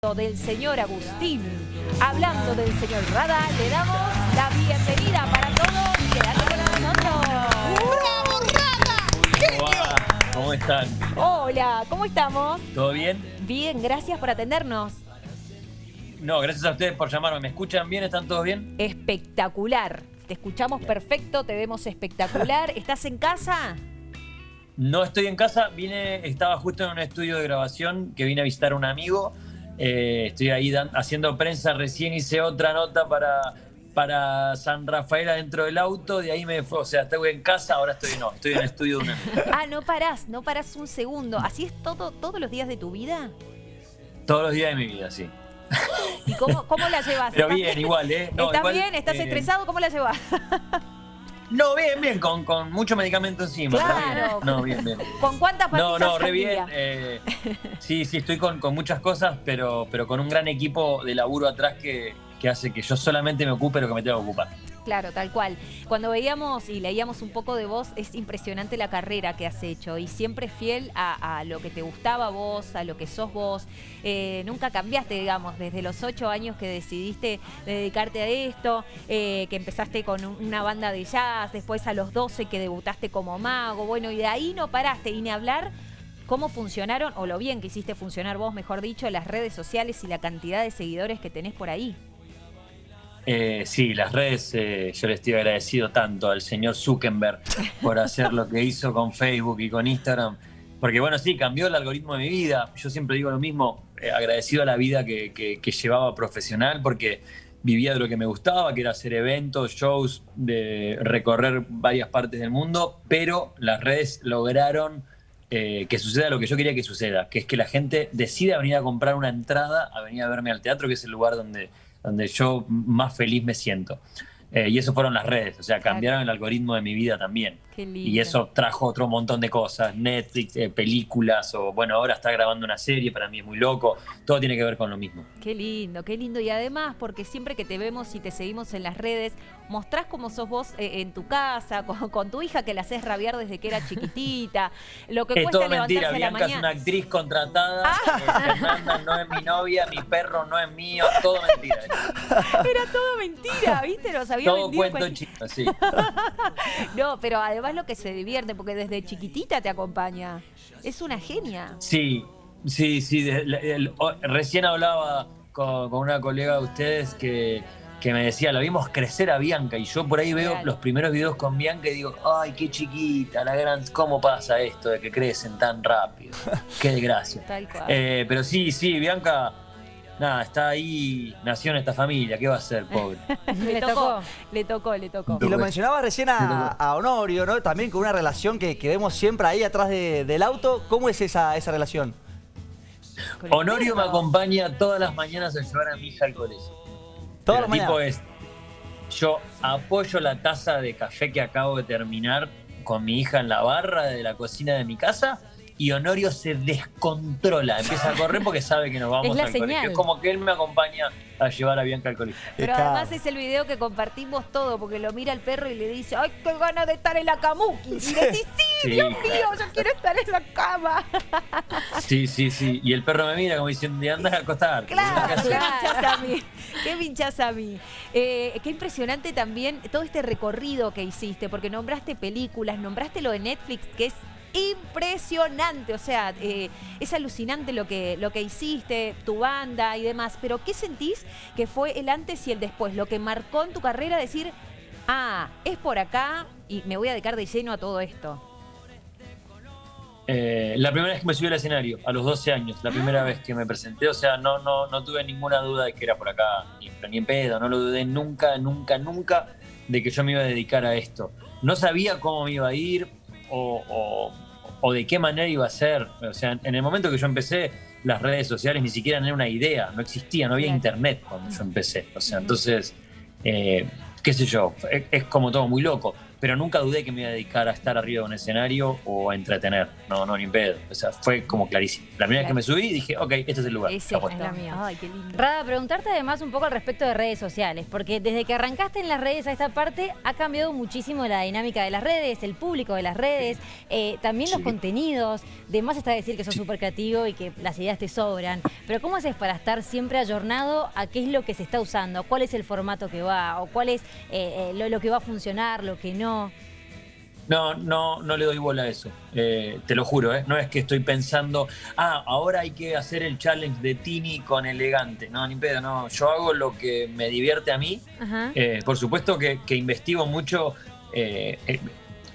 del señor Agustín, hablando del señor Rada, le damos la bienvenida para todos. Quédate con nosotros. ¡Bravo, Rada! ¿Cómo va? ¿Cómo están? Hola, ¿cómo estamos? ¿Todo bien? Bien, gracias por atendernos. No, gracias a ustedes por llamarme. ¿Me escuchan bien? ¿Están todos bien? Espectacular. Te escuchamos perfecto, te vemos espectacular. ¿Estás en casa? No estoy en casa, vine, estaba justo en un estudio de grabación que vine a visitar a un amigo. Eh, estoy ahí dan- haciendo prensa, recién hice otra nota para, para San Rafael adentro del auto, de ahí me fue, o sea, estoy en casa, ahora estoy no, estoy en el estudio de un amigo. Ah, no parás, no parás un segundo. ¿Así es todo, todos los días de tu vida? Todos los días de mi vida, sí. ¿Y cómo, cómo la llevas? Pero bien, igual, ¿eh? No, ¿Estás igual, bien? ¿Estás eh, estresado? ¿Cómo la llevas? No, bien, bien, con, con mucho medicamento encima. Claro. No, bien, bien. ¿Con cuántas No, pastillas no, re al bien. eh, sí, sí, estoy con, con muchas cosas, pero, pero con un gran equipo de laburo atrás que, que hace que yo solamente me ocupe lo que me tengo que ocupar. Claro, tal cual. Cuando veíamos y leíamos un poco de vos, es impresionante la carrera que has hecho y siempre fiel a, lo que te gustaba vos, a lo que sos vos. Eh, nunca cambiaste, digamos, desde los ocho años que decidiste dedicarte a esto, eh, que empezaste con un- una banda de jazz, después a los 12 que debutaste como mago, bueno, y de ahí no paraste y ni hablar cómo funcionaron, o lo bien que hiciste funcionar vos, mejor dicho, las redes sociales y la cantidad de seguidores que tenés por ahí. Eh, sí, las redes, eh, yo le estoy agradecido tanto al señor Zuckerberg por hacer lo que hizo con Facebook y con Instagram. Porque bueno, sí, cambió el algoritmo de mi vida. Yo siempre digo lo mismo, eh, agradecido a la vida que, que- que llevaba profesional porque vivía de lo que me gustaba, que era hacer eventos, shows, de recorrer varias partes del mundo, pero las redes lograron eh, que suceda lo que yo quería que suceda, que es que la gente decida venir a comprar una entrada a venir a verme al teatro, que es el lugar donde, donde yo más feliz me siento. Eh, y eso fueron las redes, o sea, cambiaron el algoritmo de mi vida también. Qué lindo. Y eso trajo otro montón de cosas, Netflix, eh, películas, o bueno, ahora está grabando una serie, para mí es muy loco, todo tiene que ver con lo mismo. Qué lindo, qué lindo. Y además, porque siempre que te vemos y te seguimos en las redes, mostrás cómo sos vos eh, en tu casa, con, con tu hija que la haces rabiar desde que era chiquitita, lo que Es cuesta todo mentira, levantarse a la Bianca es una actriz contratada, Fernanda no es mi novia, mi perro no es mío, todo mentira. Era todo mentira, ¿viste? Nos había Todo vendido cuento chico, sí. No, pero además lo que se divierte, porque desde chiquitita te acompaña. Es una genia. Sí, sí, sí. de- recién hablaba con, con una colega de ustedes que, que me decía, la vimos crecer a Bianca y yo por ahí veo Real. los primeros videos con Bianca y digo, ay, qué chiquita, la gran, ¿cómo pasa esto de que crecen tan rápido? Qué desgracia. Tal cual. Eh, pero sí, sí, Bianca, nada, está ahí, nació en esta familia, ¿qué va a hacer, pobre? le, tocó, le tocó, le tocó. Y lo mencionaba recién a, a Honorio, ¿no? También con una relación que, que vemos siempre ahí atrás de- del auto. ¿Cómo es esa, esa relación? Honorio me acompaña todas las mañanas a llevar a mi hija al colegio. Todas las tipo mañanas. es, yo apoyo la taza de café que acabo de terminar con mi hija en la barra de la cocina de mi casa y Honorio se descontrola, empieza a correr porque sabe que nos vamos Es la al señal. colegio. Es como que él me acompaña a llevar a Bianca al colegio. Pero Está- además es el video que compartimos todo, porque lo mira el perro y le dice, ¡ay, qué ganas de estar en la camuki! Y decís, sí, Sí, Dios claro. mío, yo quiero estar en la cama. Sí, sí, sí. Y el perro me mira como diciendo, anda a acostar. Claro, qué pinchás a mí. Qué pinchás a mí. Eh, qué impresionante también todo este recorrido que hiciste, porque nombraste películas, nombraste lo de Netflix, que es impresionante. O sea, eh, es alucinante lo que, lo que hiciste, tu banda y demás. Pero, ¿qué sentís que fue el antes y el después? Lo que marcó en tu carrera decir, ah, es por acá y me voy a dedicar de lleno a todo esto. Eh, la primera vez que me subí al escenario, a los 12 años, la primera Ah. vez que me presenté, o sea, no, no, no tuve ninguna duda de que era por acá, ni, ni en pedo, no lo dudé nunca, nunca, nunca de que yo me iba a dedicar a esto. No sabía cómo me iba a ir o, o- o de qué manera iba a ser. O sea, en el momento que yo empecé, las redes sociales ni siquiera eran una idea, no existía, no había Claro. internet cuando yo empecé. O sea, entonces, eh, qué sé yo, es, es como todo muy loco. Pero nunca dudé que me iba a dedicar a estar arriba de un escenario o a entretener. No, no, ni pedo. O sea, fue como clarísimo. La primera vez que me subí dije, ok, este es el lugar. Ese es la mía. Ay, qué lindo. Rada, preguntarte además un poco al respecto de redes sociales, porque desde que arrancaste en las redes a esta parte ha cambiado muchísimo la dinámica de las redes, el público de las redes, eh, también los Sí. contenidos. De más está decir que sos súper creativo y que las ideas te sobran. Pero ¿cómo haces para estar siempre ayornado a qué es lo que se está usando? ¿Cuál es el formato que va? ¿O cuál es eh, eh, lo, lo que va a funcionar, lo que no? No, no, no le doy bola a eso. Eh, te lo juro, ¿eh? No es que estoy pensando, ah, ahora hay que hacer el challenge de Tini con elegante. No, ni pedo, no. Yo hago lo que me divierte a mí. Eh, por supuesto que, que investigo mucho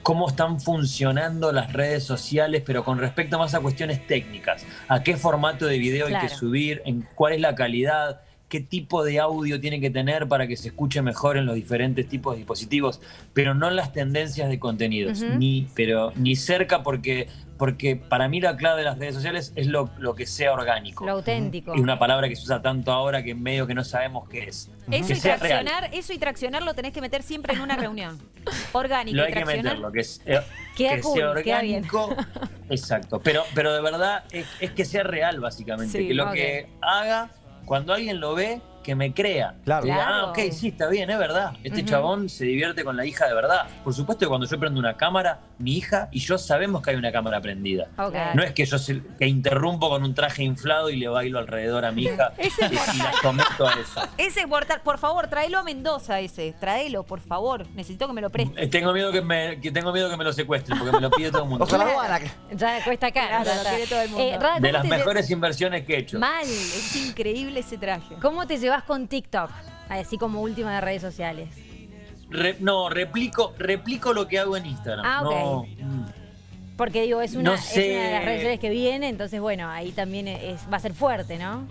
cómo están funcionando las redes sociales, pero con respecto más a cuestiones técnicas. A qué formato de video hay que subir, en cuál es la calidad, qué tipo de audio tiene que tener para que se escuche mejor en los diferentes tipos de dispositivos, pero no las tendencias de contenidos, ni, pero ni cerca porque, porque para mí la clave de las redes sociales es lo, lo que sea orgánico. Lo auténtico. Es una palabra que se usa tanto ahora que medio que no sabemos qué es. Eso que y, sea real. traccionar, eso y traccionar lo tenés que meter siempre en una reunión. Orgánico Lo y hay que meterlo, que, es, eh, Queda que cool, sea queda bien. orgánico. Exacto. Pero, pero de verdad es, es que sea real, básicamente. Sí, que lo que haga, cuando alguien lo ve, que me crea. Claro. Diga, Claro. ah, ok, sí, está bien, es verdad. Este chabón se divierte con la hija de verdad. Por supuesto que cuando yo prendo una cámara, mi hija y yo sabemos que hay una cámara prendida. No es que yo se- que interrumpo con un traje inflado y le bailo alrededor a mi hija Ese es y, y la someto a eso. Ese es mortal. Por favor, tráelo a Mendoza ese. Tráelo, por favor. Necesito que me lo preste. Eh, Tengo miedo que me, que tengo miedo que me lo secuestren porque me lo pide todo el mundo. Ojalá. Ya cuesta caro. Claro, ya lo quiere todo el mundo. Eh, Rada, De ¿cómo las te- mejores inversiones que he hecho. Mal. Es increíble ese traje. ¿Cómo te llevas con TikTok? Así como última de redes sociales. Re- no, replico, replico lo que hago en Instagram. Ah, ok. No, mm, Porque digo, es una, No es una de las redes sociales que viene, entonces bueno, ahí también es, va a ser fuerte, ¿no?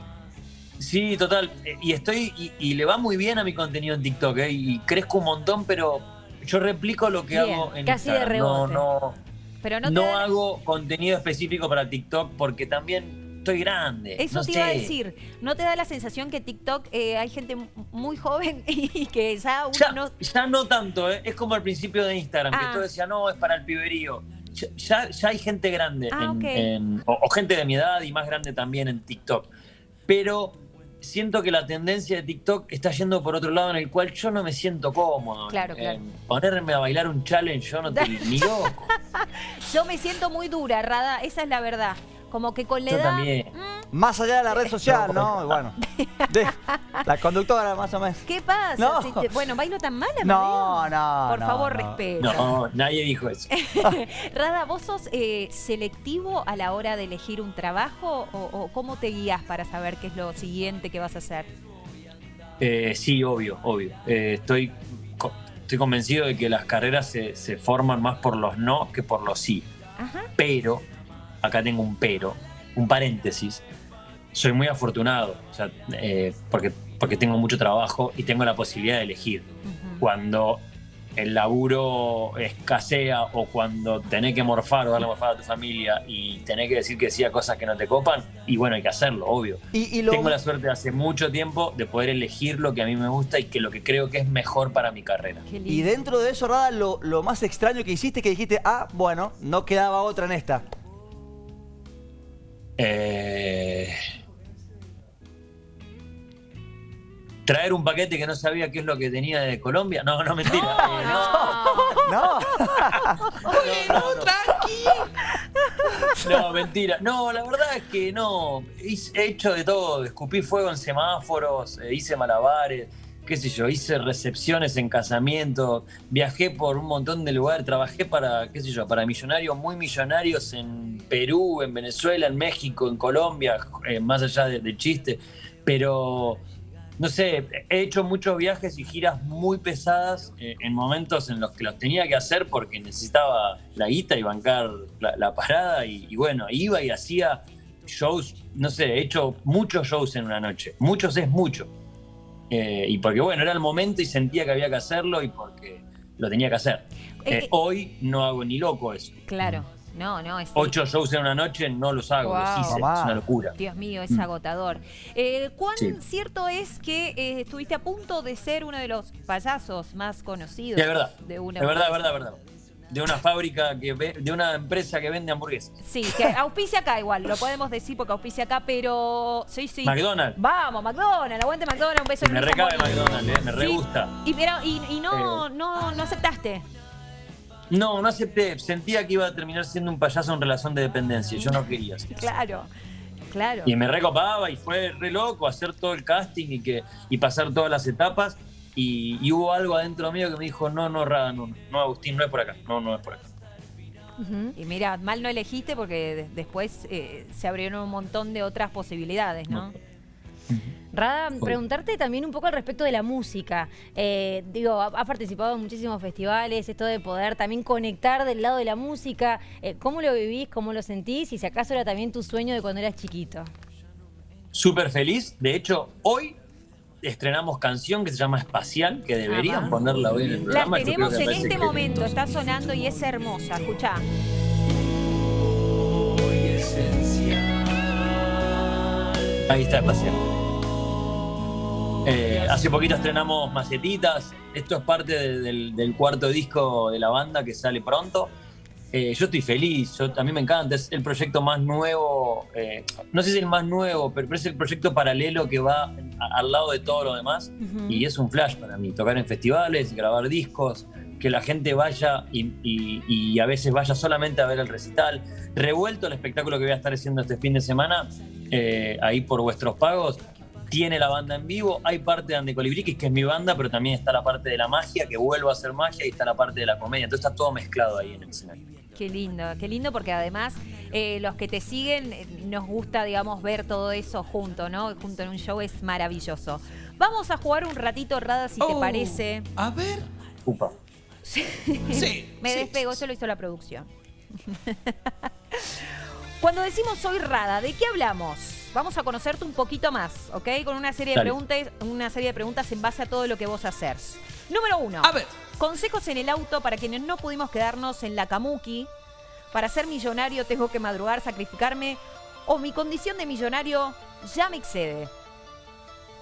sí, total. Y estoy, y, y le va muy bien a mi contenido en TikTok, ¿eh? y crezco un montón, pero yo replico lo que Bien, hago en casi de Instagram. No, rebote. no, Pero no, no, hago contenido específico para TikTok porque también estoy grande. Eso no te iba a decir. ¿No te da la sensación que TikTok eh, hay gente muy joven y que ya uno Ya no. ya no tanto, ¿eh? es como al principio de Instagram, Ah. que todo decía, no, es para el piberío. Ya, ya, hay gente grande, Ah, en- o, o gente de mi edad y más grande también en TikTok. Pero siento que la tendencia de TikTok está yendo por otro lado en el cual yo no me siento cómodo. Claro, claro. En ponerme a bailar un challenge, yo no te ni loco. Yo me siento muy dura, Rada. Esa es la verdad. Como que con la Yo edad. también. Más allá de la red social, ¿no? Bueno, de- la conductora más o menos. ¿Qué pasa? No. Si te- bueno, bailo tan mal, No, Amadeo? no, Por no, favor, no. respeta. No, nadie dijo eso. Rada, ¿vos sos eh, selectivo a la hora de elegir un trabajo o, o cómo te guías para saber qué es lo siguiente que vas a hacer? Eh, sí, obvio, obvio. Eh, estoy, co- estoy convencido de que las carreras se, se forman más por los no que por los sí. Ajá. Pero, acá tengo un pero, un paréntesis. Soy muy afortunado, o sea, eh, porque, porque tengo mucho trabajo y tengo la posibilidad de elegir. Ujú. Cuando el laburo escasea o cuando tenés que morfar o darle morfar a tu familia y tenés que decir que sí a cosas que no te copan, y bueno, hay que hacerlo, obvio. Y, y lo, Tengo la suerte de hace mucho tiempo de poder elegir lo que a mí me gusta y que lo que creo que es mejor para mi carrera. Y dentro de eso, Rada, lo, lo más extraño que hiciste que dijiste, ah, bueno, no quedaba otra en esta. Eh, Traer un paquete que no sabía qué es lo que tenía de Colombia. No, no, mentira. Eh, no, No. no, no, no. No, mentira. No, la verdad es que no. He hecho de todo. Escupí fuego en semáforos, eh, hice malabares, qué sé yo, hice recepciones en casamientos, viajé por un montón de lugares, trabajé para, qué sé yo, para millonarios muy millonarios en Perú, en Venezuela, en México, en Colombia, eh, más allá de- del chiste. Pero no sé, he hecho muchos viajes y giras muy pesadas eh, en momentos en los que los tenía que hacer porque necesitaba la guita y bancar la, la parada y, y bueno, iba y hacía shows, no sé, he hecho muchos shows en una noche, muchos es mucho. Eh, y porque bueno, era el momento y sentía que había que hacerlo y porque lo tenía que hacer. Eh. hoy no hago ni loco eso. Claro. No, no, es... Ocho shows en una noche no los hago, Wow. los hice, Mamá. es una locura. Dios mío, es Mm. agotador. Eh, ¿Cuán Sí. cierto es que eh, estuviste a punto de ser uno de los payasos más conocidos? Sí, es verdad. De una Es verdad, verdad. De una fábrica, que ve- de una empresa que vende hamburguesas. Sí, que auspicia acá igual, lo podemos decir porque auspicia acá, pero sí, sí. McDonald's. Vamos, McDonald's, aguante McDonald's, un beso Me recabe. McDonald's, eh, me re Sí. gusta. Y, pero, y, y no, Eh. no, no aceptaste. No, no acepté. Sentía que iba a terminar siendo un payaso en relación de dependencia. Yo no quería. así. Claro, claro. Y me recopaba y fue re loco hacer todo el casting y, que, y pasar todas las etapas. Y, y hubo algo adentro mío que me dijo, no, no, Rada, no, no, Agustín, no es por acá. No, no es por acá. Y mira, mal no elegiste porque de- después eh, se abrieron un montón de otras posibilidades, ¿no? Rada, preguntarte también un poco al respecto de la música. Eh, digo, ha, ha participado en muchísimos festivales, esto de poder también conectar del lado de la música. Eh, ¿Cómo lo vivís? ¿Cómo lo sentís? Y si acaso era también tu sueño de cuando eras chiquito. Súper feliz. De hecho, hoy estrenamos canción que se llama Espacial, que deberían ponerla hoy en el La programa. Yo creo tenemos en este que- momento, está sonando y es hermosa, escuchá. Ahí está Espacial. Eh, hace poquito estrenamos Macetitas. Esto es parte de- del, del cuarto disco de la banda que sale pronto. Eh, yo estoy feliz, yo, a mí me encanta. Es el proyecto más nuevo, eh, no sé si es el más nuevo, pero, es el proyecto paralelo que va a- al lado de todo lo demás. Y es un flash para mí, tocar en festivales, grabar discos, que la gente vaya y, y- y a veces vaya solamente a ver el recital. Revuelto el espectáculo que voy a estar haciendo este fin de semana, eh, ahí por vuestros pagos, tiene la banda en vivo, hay parte de Ande Colibriquis, que es mi banda, pero también está la parte de la magia, que vuelvo a hacer magia, y está la parte de la comedia. Entonces está todo mezclado ahí en el escenario. Qué lindo, qué lindo porque además eh, los que te siguen eh, nos gusta, digamos, ver todo eso junto, ¿no? Junto en un show es maravilloso. Vamos a jugar un ratito, Rada, si te Oh, parece. A ver. Upa. Sí. Me sí, despego, sí, eso lo hizo la producción. Cuando decimos soy Rada, ¿de qué hablamos? Vamos a conocerte un poquito más, ¿ok? Con una serie de Dale. preguntas, una serie de preguntas en base a todo lo que vos haces. Número uno. A ver. Consejos en el auto para quienes no pudimos quedarnos en la Kamuki. Para ser millonario tengo que madrugar, sacrificarme. O mi condición de millonario ya me excede.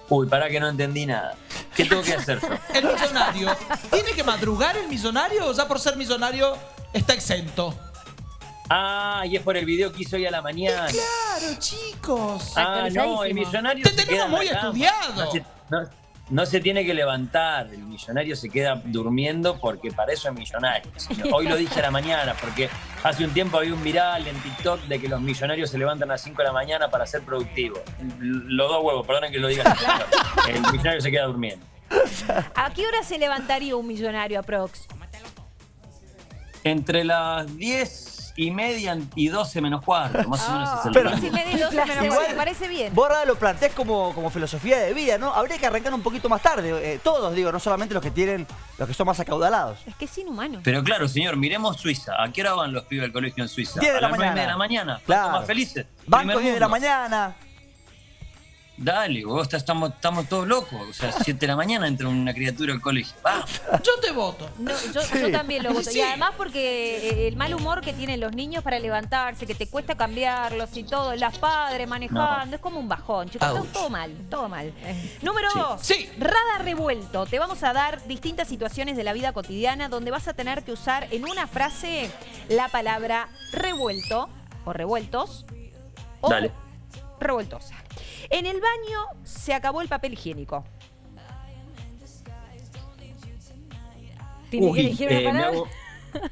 Uy, para que no entendí nada. ¿Qué tengo que hacer yo? El millonario. ¿Tiene que madrugar el millonario o ya por ser millonario está exento? Ah, y es por el video que hizo hoy a la mañana. Claro, chicos. Ah, no, el millonario Te se tenemos queda muy estudiado. No se, no- no se tiene que levantar, el millonario se queda durmiendo porque para eso es millonario. Hoy lo dije a la mañana porque hace un tiempo había un viral en TikTok de que los millonarios se levantan a las 5 de la mañana para ser productivos. Los dos huevos, perdonen que lo diga. El millonario se queda durmiendo. ¿A qué hora se levantaría un millonario aprox? Entre las 10 y media y 12 menos cuarto, más o menos es el Pero-. Diez y media y doce menos Igual- cuarto, me parece bien. Vos, lo planteás como, como filosofía de vida, ¿no? Habría que arrancar un poquito más tarde. eh, todos, digo, no solamente los que tienen, los que son más acaudalados. Es que es inhumano. Pero claro, señor, miremos Suiza. ¿A qué hora van los pibes al colegio en Suiza? 10 de a la las nueve mañana. de la mañana. Claro. Más felices. Banco Primer 10 de la mañana. Dale, vos estás- estamos, estamos todos locos. O sea, 7 de la mañana entra una criatura al colegio. Vamos. Yo te voto. No, yo, yo también lo voto. Sí. Y además porque eh, el mal humor que tienen los niños para levantarse, que te cuesta cambiarlos y todo, las padres manejando, es como un bajón, chicos. Todo, Ouch. todo mal, todo mal. Número Sí. dos, Sí. Rada Revuelto. Te vamos a dar distintas situaciones de la vida cotidiana donde vas a tener que usar en una frase la palabra revuelto o revueltos o Dale. revueltosa. En el baño se acabó el papel higiénico. ¿Tiene que Uy, elegir una eh, me palabra? hago-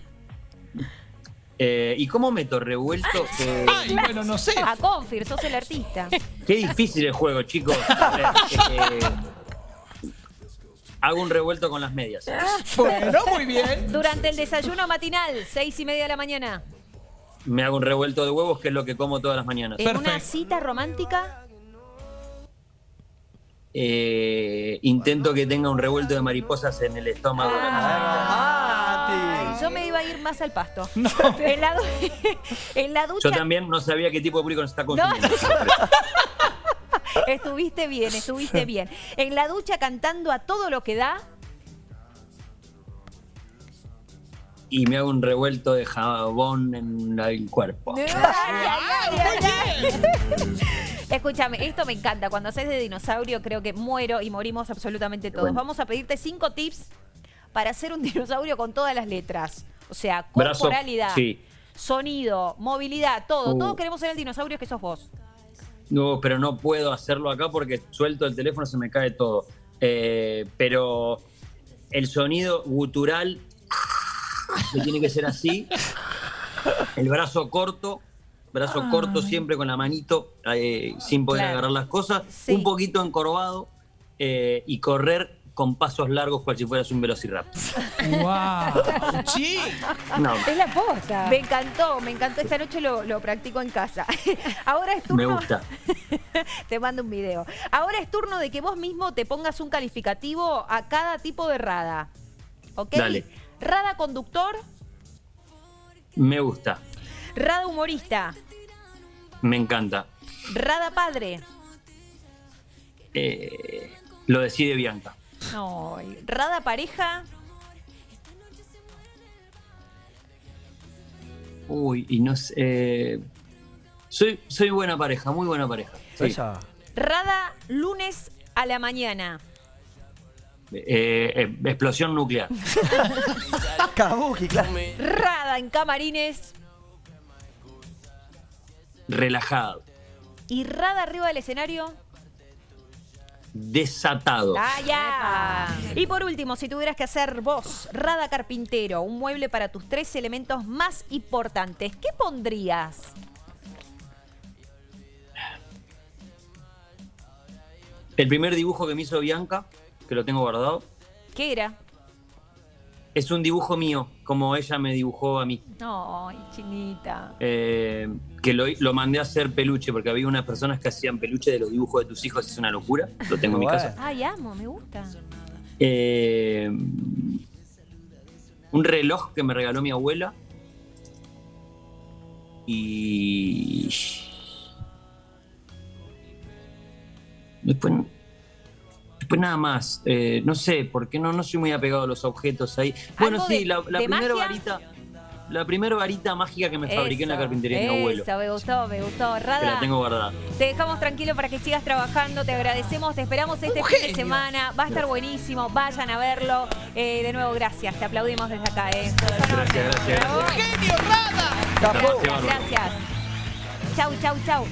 Eh, ¿Y cómo meto revuelto? Eh, Ay, bueno, no sé. A Confir, sos el artista. qué difícil el juego, chicos. Eh, hago un revuelto con las medias. Bueno, muy bien. Durante el desayuno matinal, seis y media de la mañana. Me hago un revuelto de huevos, que es lo que como todas las mañanas. En una cita romántica, Eh, intento que tenga un revuelto de mariposas en el estómago. Ay, Mati. yo me iba a ir más al pasto. En, la, en la ducha Yo también no sabía qué tipo de público nos está consumiendo. estuviste bien, estuviste bien. En la ducha cantando a todo lo que da. y me hago un revuelto de jabón en el cuerpo. Escúchame, esto me encanta. Cuando haces de dinosaurio, creo que muero y morimos absolutamente todos. Bueno. Vamos a pedirte cinco tips para hacer un dinosaurio con todas las letras. O sea, Brazo, corporalidad, sí. sonido, movilidad, todo. Uh. Todo queremos ser el dinosaurio que sos vos. No, pero no puedo hacerlo acá porque suelto el teléfono, se me cae todo. Eh, pero el sonido gutural que tiene que ser así. El brazo corto, brazo corto siempre con la manito, eh, sin poder Claro. agarrar las cosas. Sí. Un poquito encorvado eh, y correr con pasos largos cual si fueras un velociraptor. ¡Wow! ¡Sí! No, Es la posta. Me encantó, me encantó. Esta noche lo, lo practico en casa. Ahora es turno. me gusta. Te mando un video. Ahora es turno de que vos mismo te pongas un calificativo a cada tipo de rada. ¿Ok? Dale. Rada conductor, Me gusta. Rada humorista, Me encanta. rada padre. Eh, lo decide Bianca. No, rada pareja. Uy, y no sé. eh, soy, soy buena pareja, muy buena pareja. Sí. Esa. Rada lunes a la mañana. Eh, eh, explosión nuclear. Kabuki, claro. Rada en camarines. Relajado. Y rada arriba del escenario. Desatado. ¡Ah, ya! Y por último, si tuvieras que hacer vos, Rada Carpintero, un mueble para tus tres elementos más importantes, ¿qué pondrías? El primer dibujo que me hizo Bianca, que lo tengo guardado, ¿Qué era? Es un dibujo mío, como ella me dibujó a mí. Ay, chinita. Eh, que lo, lo mandé a hacer peluche, porque había unas personas que hacían peluche de los dibujos de tus hijos, es una locura. Lo tengo en mi casa. Ay, amo, me gusta. Eh, un reloj que me regaló mi abuela. Y. Después, después nada más. Eh, no sé, porque no, no soy muy apegado a los objetos ahí. Bueno, ¿Algo sí, de- la, la de primera magia? varita. La primera varita mágica que me fabriqué en la Eso, carpintería de mi abuelo. Eso, me gustó, me gustó. Que Rada, la tengo guardada. te dejamos tranquilo para que sigas trabajando, te agradecemos, te esperamos este Un fin de semana, va a estar buenísimo, vayan a verlo. Eh, de nuevo, gracias, te aplaudimos desde acá. Eh. Un Gracias, gracias. ¡Genio, Rada! Gracias. Gracias. Chau, chau, chau.